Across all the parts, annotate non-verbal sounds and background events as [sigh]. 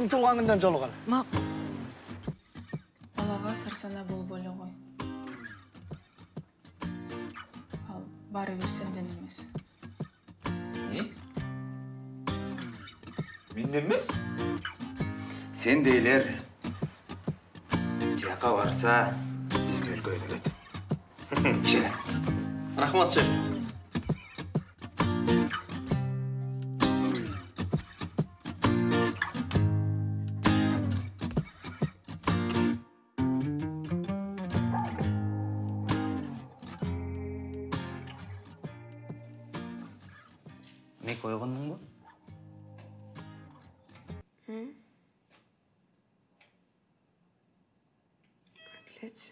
биздин туулган күндөн жолугалы макул балага сарсана болуп эле кой ал баары бир сенден эмес Не? Менден емес? Сен дейлер тияққа барса біздің өлкө өнігеді. Ішелер. Рахмат, шеф.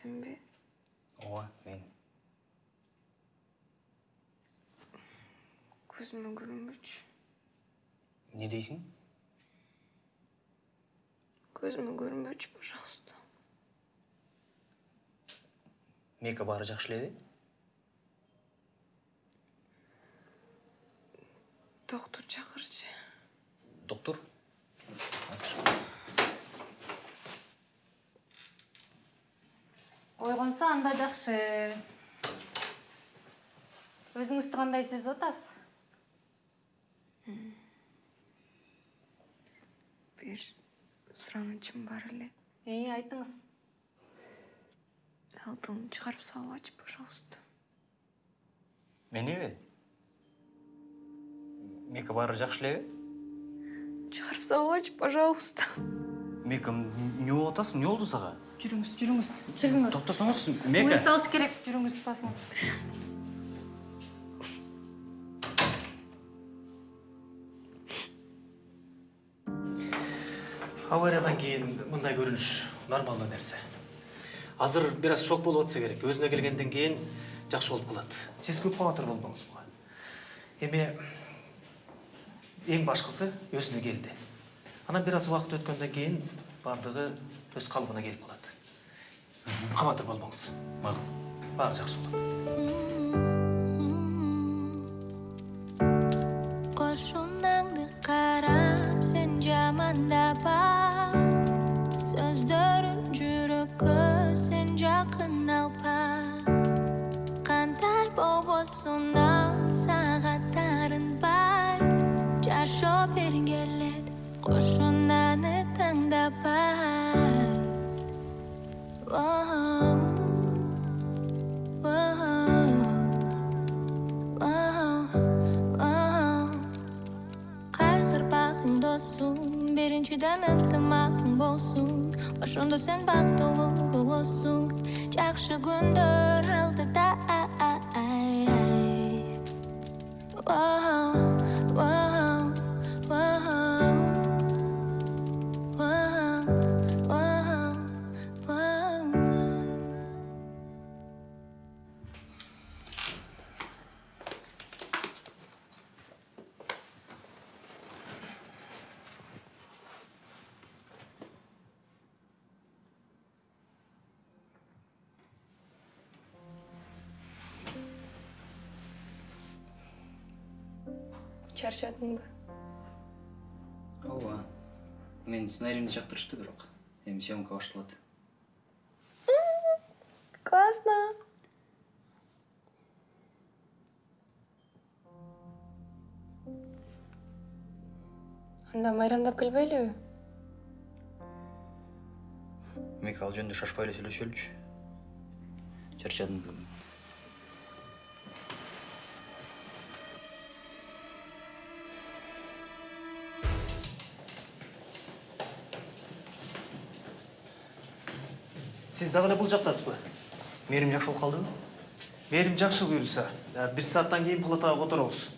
Сен бе ооба мен көзіме көрінбеші эмне дейсиң көзіме көрінбеші пожалуйста мека баары жакшы элеби доктор шақыршы доктор азыр ойгонсо анда жакшы. Өзүңүздү кандай сезип атасыз бір сұранычым бар эле. Ии айтыңыз. Алтынын шығарып салгачы пожалуйста. Мениби мека баары жакшы элеби шығарып салгачы пожалуйста. Мека эмне болуп атасың эмне болду сага? Жүрүңүз жүрүңүз чыгыңыз токтосоңуз мыйыз мека салыш керек. Жүрүңүз басыңыз. Авариядан кейін мындай көрүнүш нормалдуу нерсе азыр бир аз шок болуп атса керек. Өзүнө келгенден кийин жакшы болуп калат сиз көп кабатыр болбоңуз буга эми эң башкысы өзүнө келди анан бир аз убакыт өткөндөн кийин баардыгы өз калыбына келип калат кабатыр болбоңуз макул баары жакшы болот Qo'shunangni qarab sen jamandaba So'zlaring jurakka sen yaqin alpa Qanday bobosun saatlarin bay Jasho bergelet qo'shunani tanglab bay кайгырбагың досум биринчиден ынтымагың болсун. Ошондо сен бактылуу болосуң. Жакшы күндөр алдыда ба ооба менин сценариимди жактырышты бирок эми съемка башталат классно. Анда майрамдап келбейлиби мека ал жөнүндө шашпай эле сүйлөшөлүчү чарчадым бүгүн сиз дагы эле бул жактасызбы мээрим жакшы болуп калдыбы мээрим жакшы буюрса э, бир сааттан кийин палатага которобуз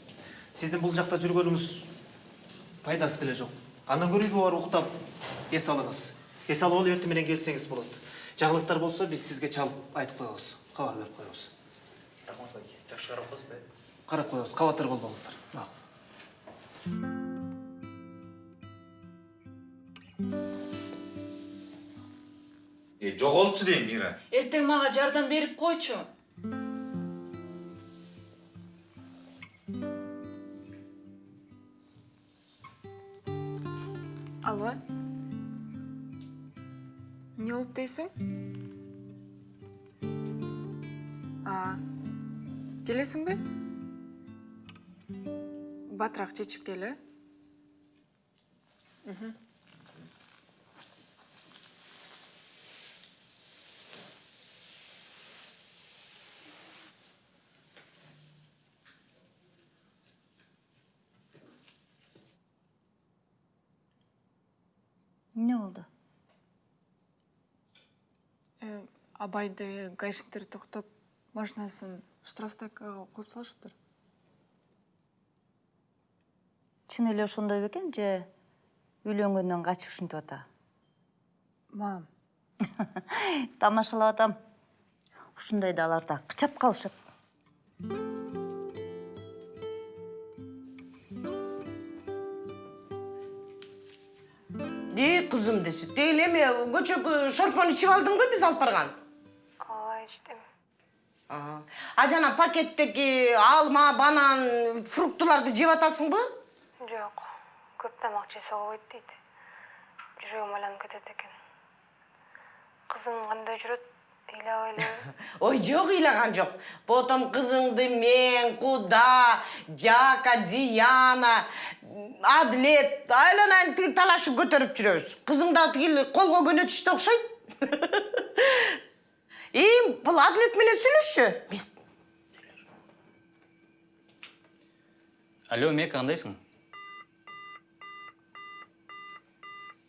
сиздин бул жакта жүргөнүңүз пайдасы деле жок андан көрө үйгө барып уктап эс алыңыз эс алып алып эртең менен келсеңиз болот жаңылыктар болсо биз сизге чалып айтып коебуз кабар берип коебуз рахмат байке жакшы карап коесузбу карап коебуз кабатыр болбоңуздар макул жоголчу дейм, Мира. эртең мага жардам берип койчу алло Не болуп дейсиң? А, келесиңби? Батыраак чечип кел, э? Эмне болду Э, Абайды гаишниктер токтоп, машинасын штрафстойкага коюп салышыптыр. чын эле ошондой бекен же үйлөнгөндөн качып ушинтип ата? Мам, [laughs] тамашалап атам. Ушундайда алар да кычап калышат. Кызым десе, тегил эме көчөгө шорпону ичип алдыңбы биз алып барган? ооба ичтим А жана пакеттеги алма, банан, фруктуларды жеп атасыңбы? жок көп тамак жесе болбойт дейт жүрөгүм айланып кетет экен кызың кандай жүрөт Ой, жок ыйлаган жок. Потом кызыңды мен, Куда, Жака, Дияна, Адлет айланайын тиги талашып көтөрүп жүрөбүз. Кызың да тиги колго көнөтүштө окшойт. Эй, бул Адлет менен сүйлөшчү. Мен алло мека кандайсың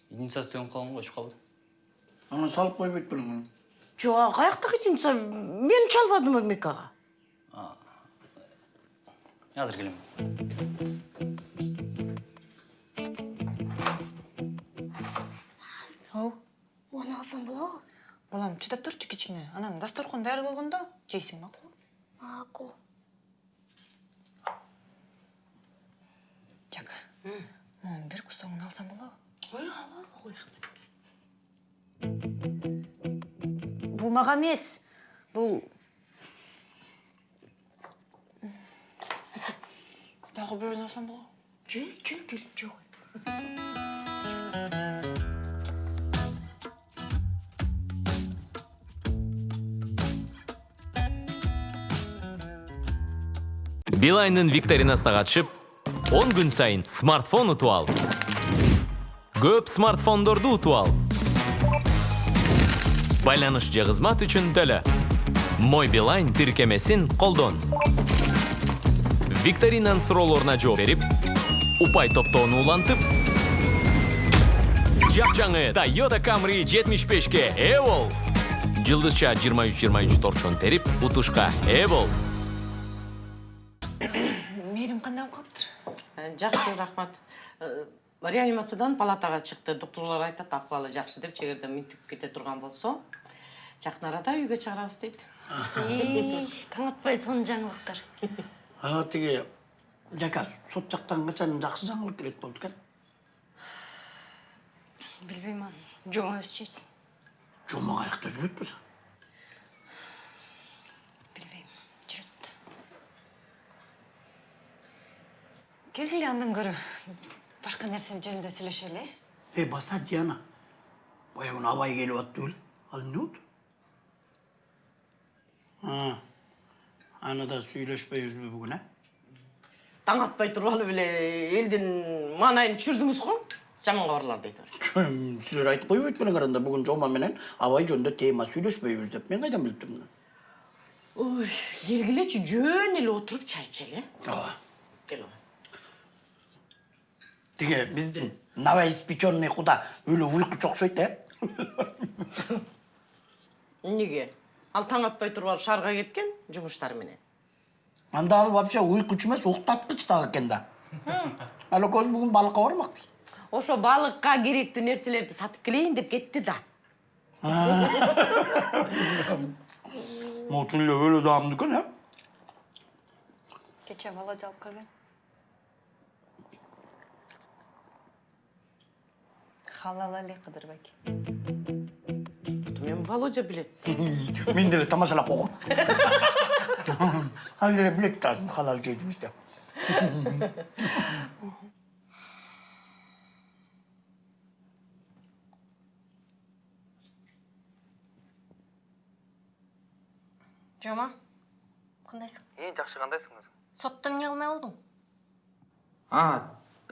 единица істеген қалған ғой калды Аны салып белең. жок, каяктагы жинса мен чалбадымбы Мекага? азыр келем Оу, оны алсам болобу балам чыдап турчу кичине. Анан дасторкон даяр болгондо жейсиң макулбу? макул Жака. Мам, бир кусогун алсам болобу? Ой, ал, ал, ой. бул мага эмес бул Дагы бирөөнү алсам болобу? Жö, жö, кел, жок. билайндын викторинасына катышып 10 күн сайын смартфон утуп ал көп смартфондорду утуп ал байланыш же кызмат үчүн төлө мой билайн тиркемесин колдон викторинанын суроолоруна жооп берип упай топтоону улантып жапжаңы toyota camry 75 ке ээ бол жылдызча 23-23 торчон терип утушка ээ бол Мээрим кандай болуп калыптыр? Жакшы, рахмат. Реанимациядан палатага чыкты. Доктурлар айтат, акыбалы жакшы деп, чегерде минтип кете турган болсо, жакын арада үйгө чыгарабыз дейт. таң атпай сонун жаңылыктар [laughs] А тиги жака сот жактан качан жакшы жаңылык келет болду экен. билбейм аны жома өзү чечсин Жома каякта жүрөт болсо. билбейм жүрөт Келгиле андан көрө башка нерсе жөнүндө сүйлөшөлү, э? Эй, баста Диана. Баягы абай келип атты беле. Ал эмне болду? А. Аны да сүйлөшпөйбүзбү бүгүн, а? Таң атпай турбалы беле элдин маанайын түшүрдүңүз го. Жаман кабарлар дейт. Чөм, Силер айтып койбойт белең аранда бүгүн Жома менен абай жөнүндө тема сүйлөшпөйбүз деп. Мен кайдан билип турмун? Ой, келгилечи жөн эле отуруп чай ичели. Ооба. Кел. Тиги биздин новоиспеченный куда өлө уйкучу окшойт, э? Эмнеге? Ал таң атпай турбай шаарга кеткен жумуштары менен. Анда ал вообще уйкучу эмес, уктаткыч дагы экен да. Ал экөөбүз бүгүн балыкка бармакпыз. Ошо балыкка керектүү нерселерди сатып келейин деп кетти да. Мотун эле өлө даамды экен, э? Кече Володя алып келген. халалали қыдырбек мен володя біледі. Мен деле тамашалап оқып [laughs] әлде біледі тазым халал жейміз жома қандайсың? Е жақсы қандайсың өзің сотты не алмай болдың а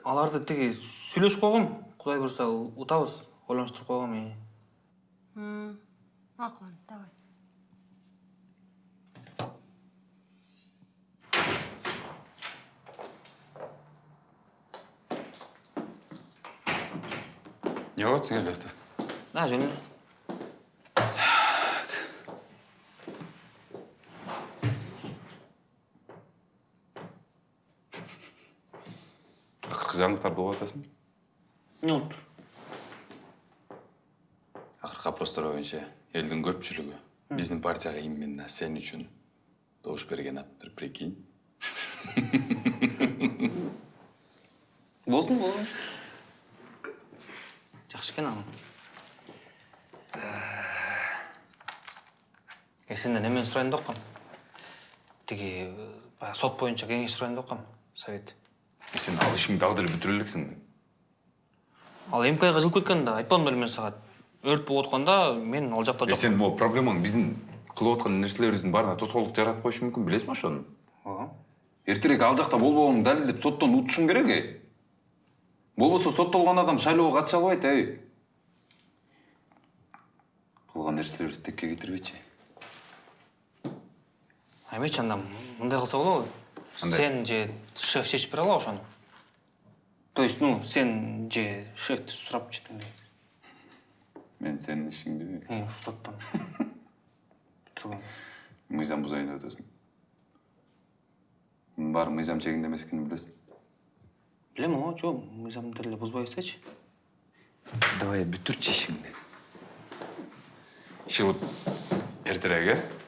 аларды тіге сөйлесіп қойғанмын Кудай буюрса утабыз. Ойлонуштуруп койгом. э. макул давай Не кылып эле жакта Да, жөн эле. акыркы жаңылыктарды угуп Не болуптур? акыркы опростор боюнча элдин көпчүлүгү биздин партияга именно сен үчүн добуш берген атыптыр прикинь Болсун, болсун. Жакшы экен анын. Э, сенден эмени сурайын деп кам. Тиги баягы сот боюнча кеңеш сурайын деп кам. Совет. сен ал ишиңди дагы деле бүтүрө элексиң Ал МКга жылып кеткен да, айтпадым беле мен сага. Өрт болуп атканда мен ал жакта Э, жок. сен могу проблемаң биздин кылып аткан нерселерибиздин баарына тоскоолдук жаратып коюшу мүмкүн билесиңби ошону Ооба. эртерээк ал жакта болбогонун далилдеп соттон утушуң керек э болбосо соттолгон адам шайлоого катыша албайт эй кылган нерселерибизди текке кетирбечи Эмечи анда мындай кылса болобу? Сен же шеф чечип бере алабы ошону? То есть, ну, сен же шефти сурап четтиң дейт. мен сенин ишиңдиби Э, ушу соттон. Бүтүргөн. мыйзам бузайын деп атасың мунун баары мыйзам чегинде эмес экенин билесиң Билем, ооба, жок, мыйзамды деле бузбайбызчы. давай бүтүрчү ишиңди иши кылып эртерээк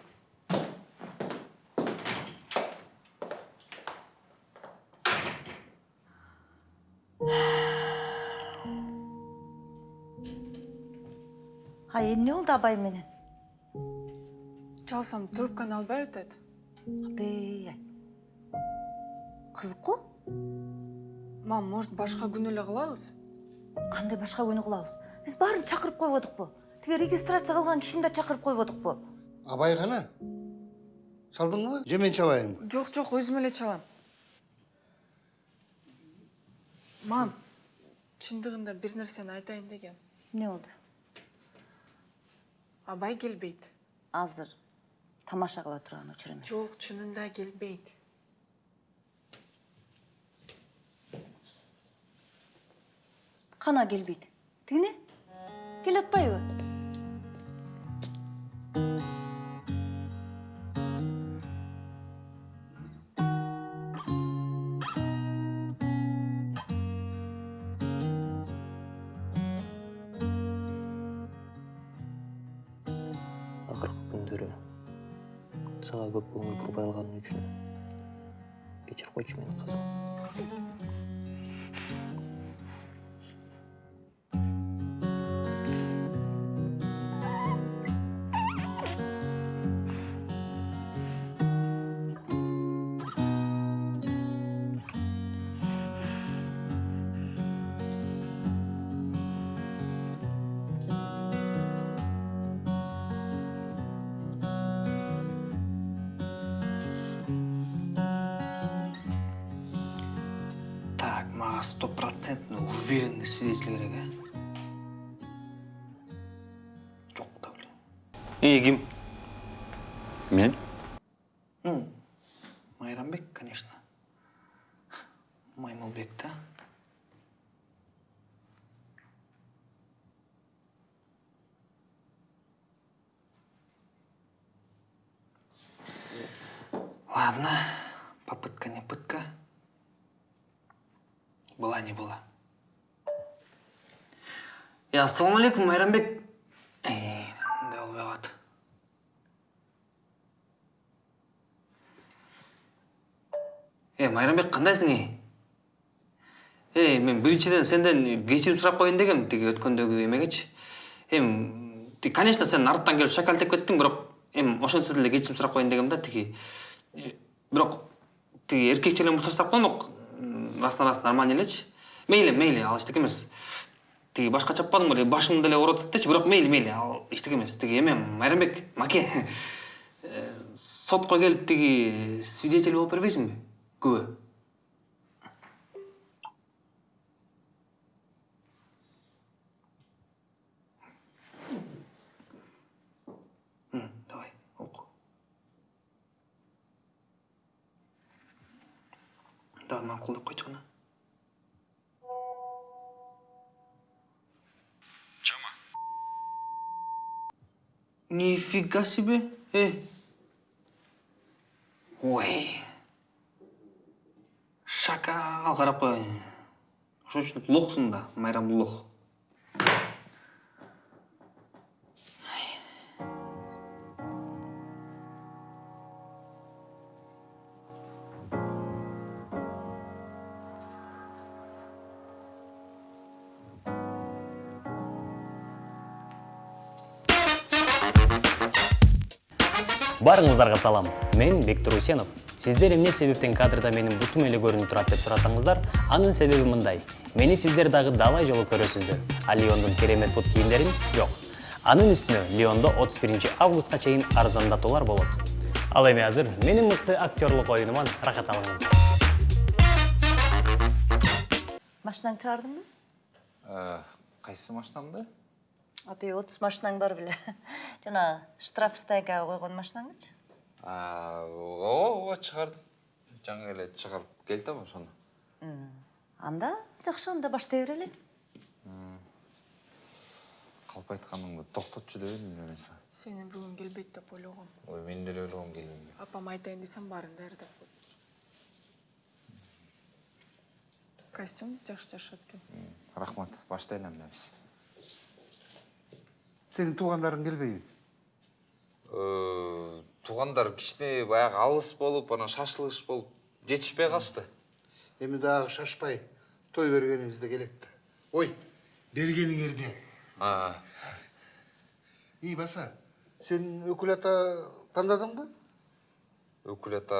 эмне болду абай менен? чалсам трубканы албай атат Абей. Кызык го? мам может башка күнү эле кылабыз Кандай башка күнү кылабыз? Биз баарын чакырып койбодукпу? Тиги регистрация кылган кишини да чакырып койбодукпу? абай кана чалдыңбы же мен чалайынбы жок жок өзүм эле чалам мам чындыгында бир нерсени айтайын дегем Эмне болду? Абай келбейт Азыр тамаша кыла турган учур эмес. жок чынында келбейт Кана келбейт. Тигине? Келе атпайбы? Бурбай алганым үчүн кечирип койчу Эй, ким? мен Ну, Майрамбек, конечно. Маймылбек, да? Ладно, попытка не пытка. Была не была. Я ассалаумағалейкум, Майрамбек. Э, Майрамбек, кандайсың, эй? Эй, мен биринчиден сенден кечирим сурап коеюн дегем, тиги өткөндөгү эмегечи. Эми, конечно, сен арттан келип шакалтеп кеттиң, бирок эми ошентсе деле кечирим сурап коеюн дегем да, тиги. Бирок тиги эркекчелер муртаж сурап коймок. Растан раст нормально элечи. Мейли, мейли, ал эчтеке эмес. Тиги башка чаппадың беле, башымды деле ооруп атат дечи, бирок мейли, мейли, ал эчтеке эмес. Тиги эме Майрамбек, маке. Сотко келип тиги свидетель болуп бербейсиңби күбө М, давай оку давай макулдап койчу кана Нифига себе. Э. Ой. Шакал қарап қой. Ошон үчүн лохсуң да, майрам лох. Барыңыздарга салам. Мен Бектур Усенов. Сиздер эмне себептен кадрда менин бутум эле көрүнүп турат деп сурасаңыздар, анын себеби мындай. Мени сиздер дагы далай жолу көрөсүздөр. А Лиондун керемет бут кийимдерин жок. Анын үстүнө Лиондо 31 августка чейин арзандатуулар болот. Ал эми азыр менин мыкты актерлук оюнуман рахат алыңыздар. машинаңды чыгардыңбы кайсы машинамды апе отуз машинаң бар беле. [laughs] Жана штрафстайга койгон машинаңычы? Ооба ооба чыгардым. Жаңы эле чыгарып келдим ошону. Анда жакшы анда баштай берели калп айтканыңды токтотчу дебедимби мен сага сени бүгүн келбейт деп ойлогом. Ой мен деле ойлогом келбейм апам айтайын десем баарын даярдап коет. Костюм жакшы жашат экен. Рахмат. Баштайлы анда биз Сенин туугандарың келбейби? Э, туугандар кичине баягы алыс болуп анан шашылыш болуп жетишпей калышты Эми дагы шашпай той бергенибизде келет да. Ой, бергениңерде. И баса, сен өкүл ата тандадыңбы? өкүл ата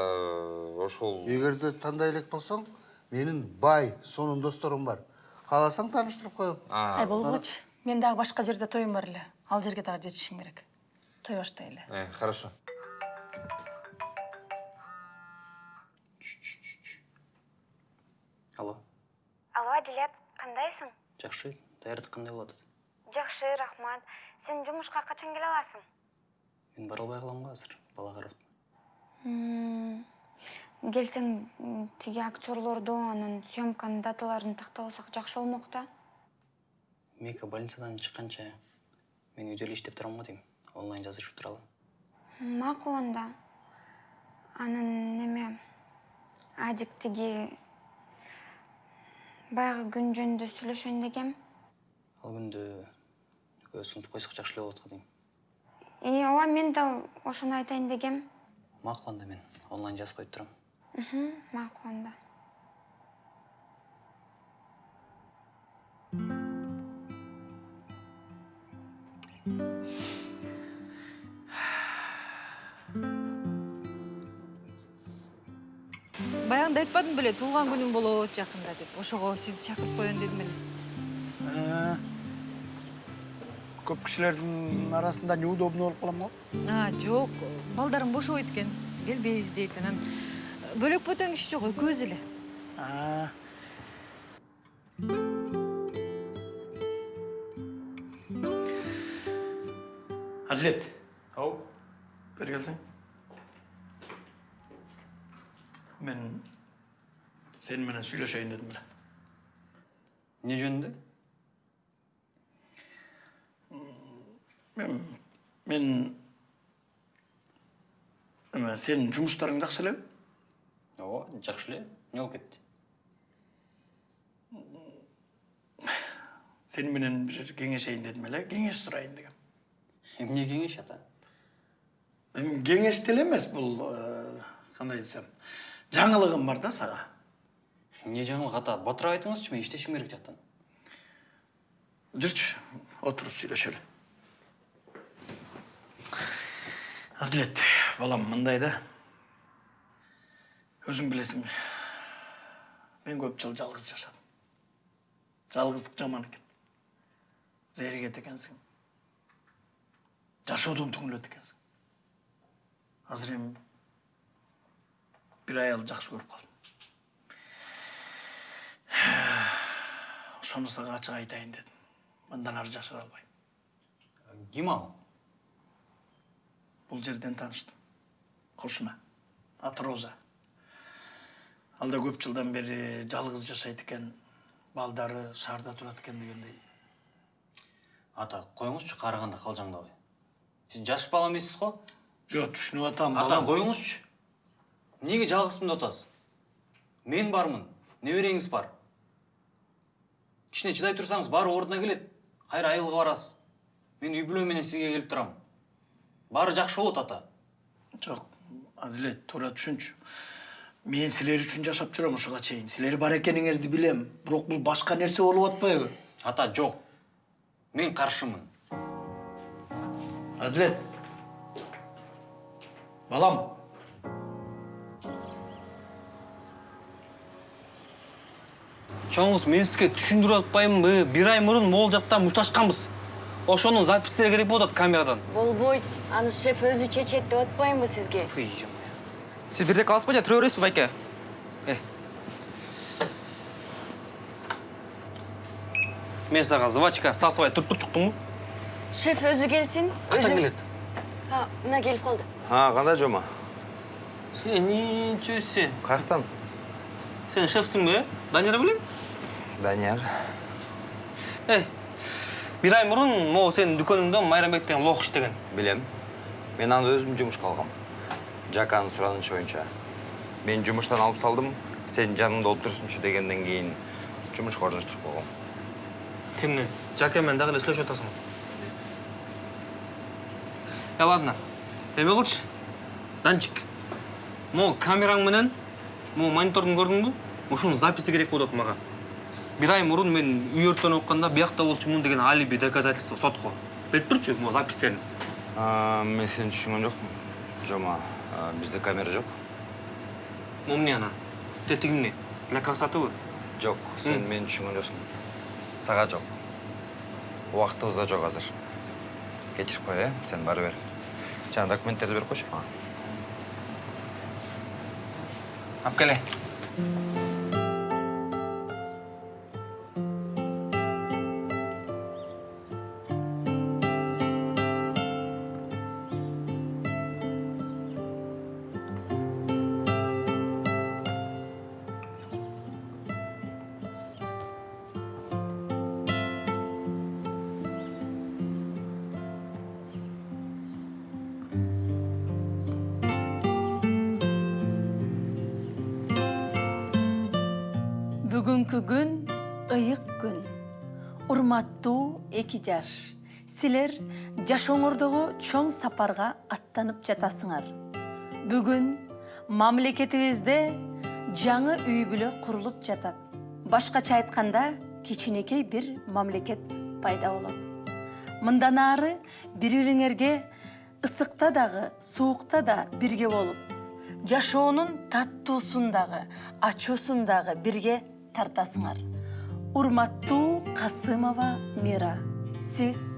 ошол Эгерде тандай элек болсоң, менин бай, сонун досторум бар. Кааласаң тааныштырып коем. ай болгучу мен дагы башка жерде тоюм бар эле ал жерге дагы жетишим керек. Той баштайлы Э, хорошо. Алло, алло адилет кандайсың? Жакшы. Даярдык кандай болуп атат? жакшы рахмат. Сен жумушка качан келе аласың? Мен бара албай калам го азыр, бала карап. келсең тиги актерлорду анан съемканын даталарын тактап жакшы болмок да. Мека больницадан чыкканча мен үйдө эле иштеп турам го дейм. Онлайн жазышып туралы. макул анда анан неме адик тиги баягы күн жөнүндө сүйлөшөйүн дегем Ал күндө көз сунуп койсок жакшы эле болот го дейм. и ооба мен да ошону айтайын дегем Макул анда мен онлайн жазып коюп турам. макул анда Баягында айтпадың беле туулган күнүң болот жакында деп. Ошого сизди чакырып коеюн дедим эле. Көп кишилердин арасында неудобно болуп калам го. А, жок, балдарым бошобойт экен. Келбейбиз дейт. Анан бөлөк бөтөн киши жок, экөөбүз эле. Әділет. Ау, бері келсең. Мен сен менен сүйлөшөйүн дедим эле. Не жөнүндө? Мен мен эме сенин жумуштарың жакшы элеби? Ооба, жакшы эле. Эмне болуп кетти? Сен менен бир кеңешейин дедим эле, кеңеш Эмне кеңеш ата? Кеңеш деле эмес бул э, кандай десем, жаңылыгым бар да сага. Эмне жаңылык ата? Батыра айтыңызчы, мен иштешим керек жактан. Жүрчү, отуруп сүйлөшөлү. Адилет, балам мындай да. Өзүң билесиң, мен көп жыл жалгыз жашадым. Жалгыздык жаман экен. Зеригет экенсиң. Жашоодон түңүлөт экенсиң. Азыр эми бир аялды жакшы көрүп калдым ошону [sighs] сага ачык айтайын дедим мындан ары жашыра албайм ким ал? Бул жерден тааныштым кошуна аты роза. Ал да көп жылдан бери жалгыз жашайт экен балдары шаарда турат экен дегендей. Ата коюңузчу карыганда калжаңдабай сиз жаш бала эмессиз го жок түшүнүп атам ата эмнеге жалгызмын деп атасыз мен бармын небереңиз бар? Кичине чыдай турсаңыз баары ордуна келет кайра айылга барасыз. Мен үй бүлө менен сизге келип турам баары жакшы болот ата. Жок адилет туура түшүнчү мен силер үчүн жашап жүрөм ушуга чейин силер бар экениңерди билем бирок бул башка нерсе болуп атпайбы ата жок мен каршымын адилет балам чоңуз мен сизге түшүндүрүп атпаймынбы бир ай мурун могул жактан мушташканбыз ошонун запистери керек болуп атат камерадан. Болбойт аны шеф өзү чечет деп атпаймынбы сизге Сіз бірде қалыспай жа тұра бересіз байке. мен сага звачка сасыбай туруп турчуктумбу шеф өзү келсин качан өзү- келет а мына келип калды А, кандай жома? ничего сен Каяктан? сен шефсиңби э данияр белең Данияр. эй бир ай мурун могу сенин дүкөнүңдө майрамбек деген лох иштеген Билем. Мен аны өзүм жумушка алгам. Жаканын суранычы боюнча. Мен жумуштан алып салдым, сен жаныңда отурсунчу дегенден кийин жумушка орноштуруп койгом. сен менен дагы эле сүйлөшүп атасың э ладно эме кылчы данчик камераң менен могу монитордун көрдүңбү ушунун записи керек атат мага бир ай мурун мен үй өрттөнүп атканда биякта болчумун деген алиби доказательство сотко берип турчу могу запистерин А, мен сени түшүнгөн жокмун. Жома, бизде камера жок. могу эмне ана тетиги эмне для красотыбы Жок, сен мени түшүнгөн жоксуң. Сага жок. Убактыбызда жок азыр. Кечирип кой, э? Сен бары бер. Жана документтерди берип койчу мага. алып бүгүнкү күн ыйык күн урматтуу эки жаш силер жашооңордогу чоң сапарга аттанып жатасыңар бүгүн мамлекетибизде жаңы үй бүлө курулуп жатат башкача айтканда кичинекей бир мамлекет пайда болот мындан ары бири бириңерге ысыкта дагы суукта да бирге болуп жашоонун таттуусун дагы ачуусун дагы бирге тартасыңар. Урматтуу касымова мира сиз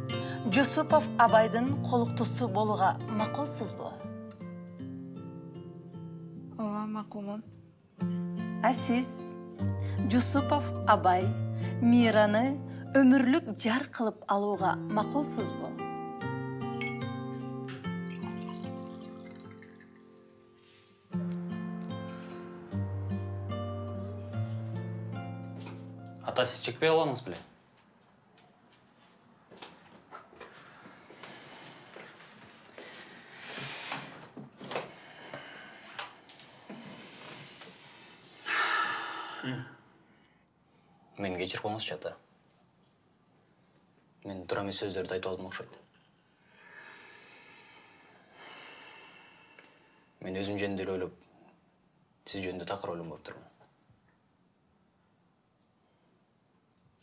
жусупов абайдын колуктусу болууга макулсузбу? Ооба макулмун. А сиз жусупов абай мираны өмүрлүк жар кылып алууга макулсузбу? Ата сиз чекпей калбадыңыз беле мени кечирип коюңузчу ата мен эмес сөздөрдү айтып алдым окшойт мен өзүм жөнүндө эле ойлоп сиз жөнүндө такыр ойлонбоптурмун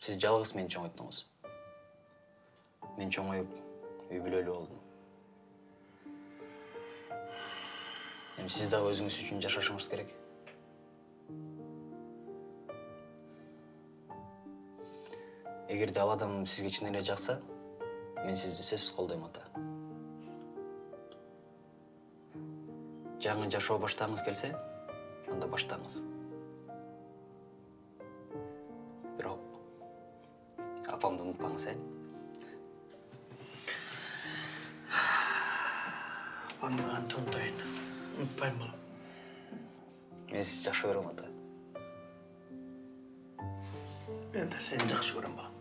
сиз жалгыз мени чоңойттуңуз мен чоңоюп үй бүлөлүү болдум. Эми сиз дагы өзүңүз үчүн жашашыңыз керек. Эгерде ал адам сизге чын эле жакса мен сизди сөзсүз колдойм ата. Жаңы жашоо баштагыңыз келсе анда баштаңыз апамды унутпаңыз э апаңды кантип унутайын унутпайм балам мен сизди жакшы көрөм ата мен да сени жакшы көрөм балам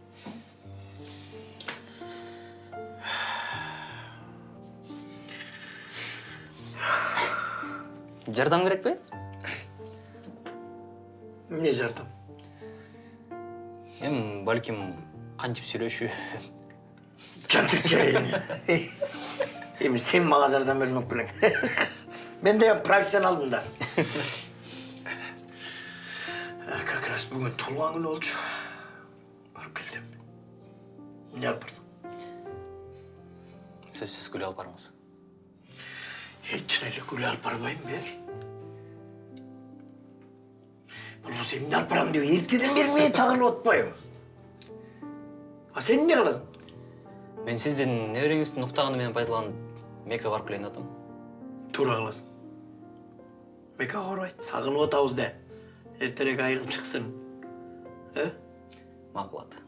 жардам керекпи эмне жардам эми балким кантип сүйлөшүү жантык жайын эми сен мага жардам бермек белең мен да профессионалмын да как раз бүгүн туулган күнү болчу барып келсем эмне алып барсаң сөзсүз гүл алып барыңыз чын эле гүл алып барбайм мен болбосо эмне алып барам деп эртеден бери мени чакырып атпайбы а сен эмне кыласың мен сиздин небереңиздин уктаганы менен пайдаланып мекка барып келейин атам туура кыласың мекага барбайт сагынып атабыз да эртерээк айыгып чыксын э макул ата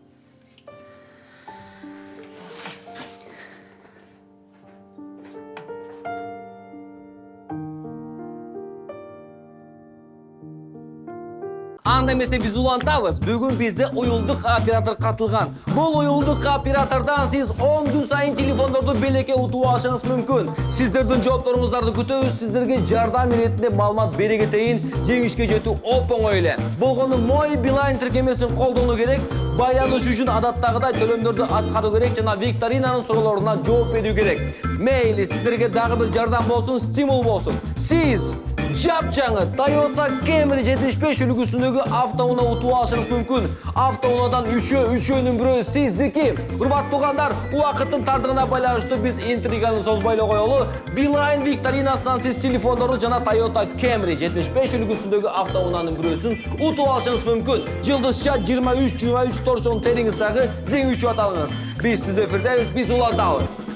анда эмесе биз улантабыз бүгүн бизде уюлдук оператор катылган бул уюлдук оператордон сиз 10 күн сайын телефондорду белекке утуп алышыңыз мүмкүн сиздердин жоопторуңуздарды күтөбүз сиздерге жардам иретинде маалымат бере кетейин жеңишке жетүү оп оңой эле болгону мой билайн тиркемесин колдонуу керек. Байланыш үчүн адаттагыдай төлөмдөрдү аткаруу керек жана викторинанын суроолоруна жооп берүү керек. Мейли сиздерге дагы бир жардам болсун стимул болсун сиз жапжаңы Toyota Camry 75 үлгүсүндөгү автоунаа утуп алышыңыз мүмкүн. Автоунаадан үчөө, үчөөнүн бирөө сиздики. Урматтуу туугандар, убакыттын тардыгына байланыштуу биз интриганы эле коелу. Beeline викторинасынан сиз телефондорду жана Toyota Camry 75 үлгүсүндөгү автоунаанын бирөөсүн утуп алышыңыз мүмкүн. Жылдызча 23-23 торчон териңиз дагы жеңүүчү аталыңыз. Биз түз эфирдебиз, биз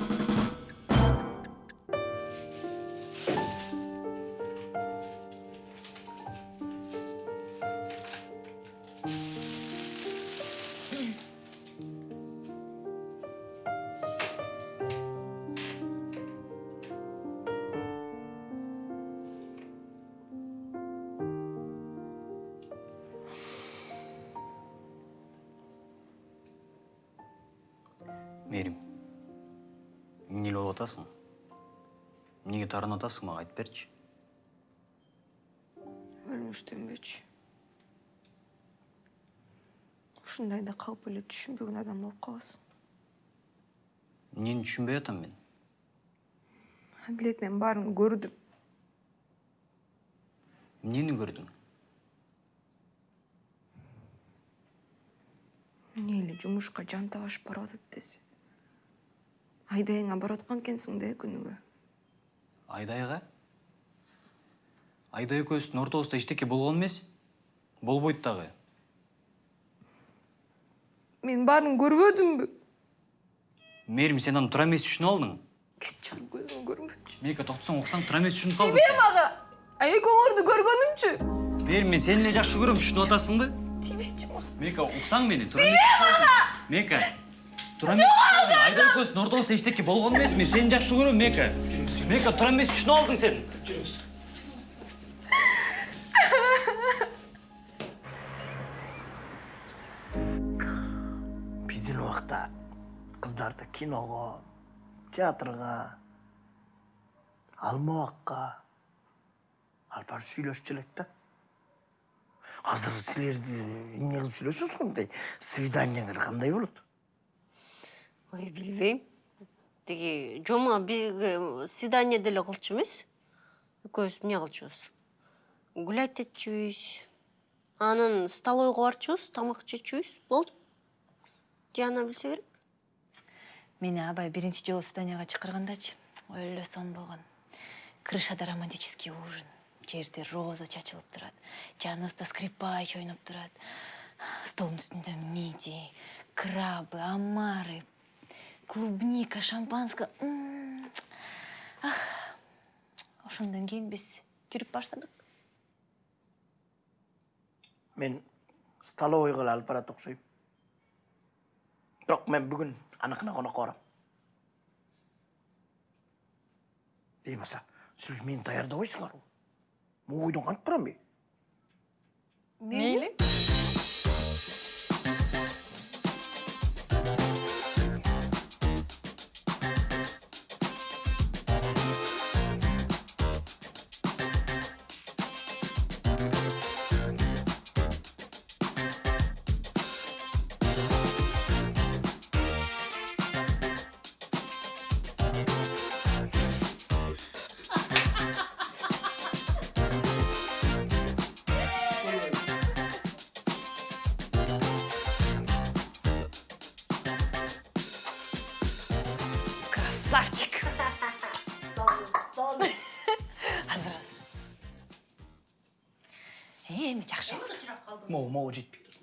эмне эле болуп атасың эмнеге таарынып атасың мага айтып берчи өлмүштөнбөчү ушундайда калп эле түшүнбөгөн адам болуп каласың эмнени түшүнбөй атам мен? Адилет мен эмнени көрдүң эмне эле жумушка жантап ашып барып десе. Айдайыңа барып аткан экенсиң да күнүгө. Айдайга айдай экөөбүздүн ортобузда эчтеке болгон эмес болбойт дагы мен баарын көрбөдүмбү? Мээрим сен аны туура эмес түшүнүп алдың. Кетчиғыр көзүм көрмөчү мека токтосоң уксаң туура эмес түшүнүп калдың тибе мага а экөөңөрдү көргөнүмчү? Мээрим мен сени эле жакшы көрөм түшүнүп атасыңбы тибечи мага мека уксаң мени туура эмес мека туура эмес түшүнүп алдың. айдай экөөбүздүн ортобузда эчтеке болгон эмес мен сени жакшы көрөм мека мека туура эмес түшүнүп алдың сен. Биздин убакта кыздарды киного театрга алмабакка алып барып сүйлөшчү элек да. Азыр силерди эмне кылып сүйлөшөсүңөр мындай свиданиеңер кандай болот ой билбейм. Тиги жома бизге свидание деле кылчу эмес экөөбүз эмне кылчубуз? Гулять этчүбүз. Анан столовойго барчубуз тамак жечүбүз болду. Диана билсе керек. Мени абай биринчи жолу свиданияга чакыргандачы. Ой эле сон болгон. Крышада романтический ужин. Жерде роза чачылып турат. Жаныбызда скрипач ойноп турат. Столдун үстүндө мидии крабы омары клубника шампанское. Ошондон кийин биз жүрүп баштадык мен столовыйға алып барады окшойм. Бирок мен бүгүн аныкына конокко барам ей баса силер мени даярдабайсыңарбы могу үйдөн кантип барам мен мейли? Болду могу могу жетпейт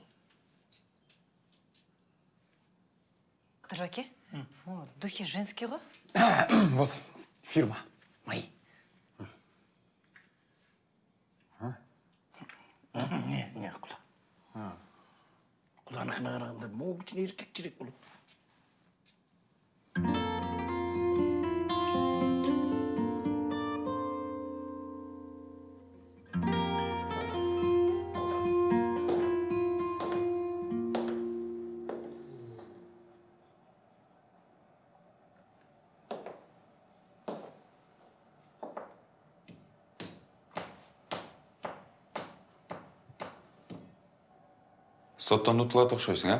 кыдырбек аке могу духи женский го вот фирма мои не не куда куданыкына караганда могу кичине эркекчирээк болот соттонуу тылатып окшойсуң э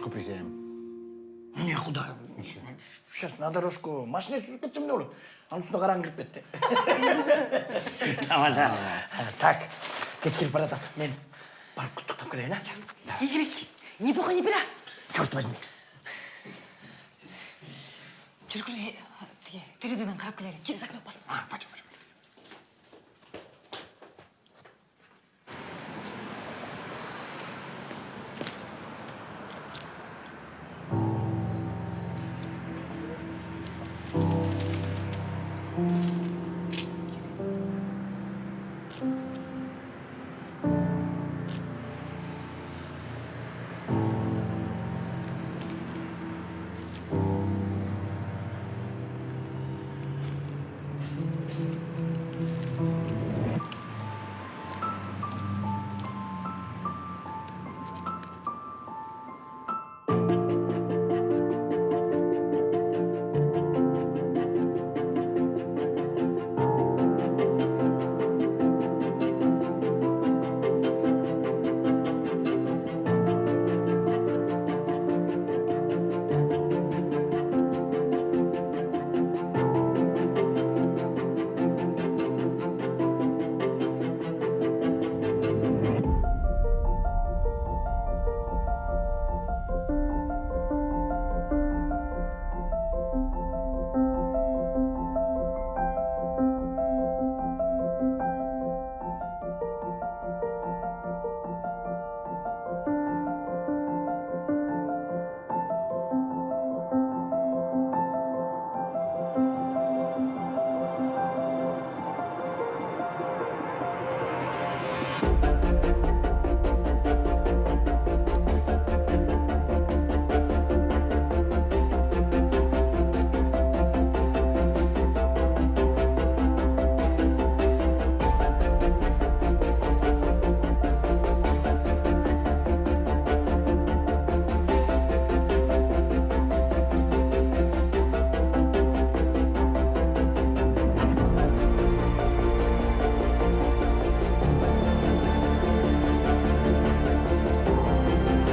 дорожку присядем не куда сейчас на дорожку. Машина сүзүп кетсем анын үстүнө караң кирип кетти тамаша [laughs] так. Кеч кирип баратат мен барып куттуктап келейин а игорек не бога не бера черт возьми. Жүргүле тиги терезеден карап келели через окно посмотрим.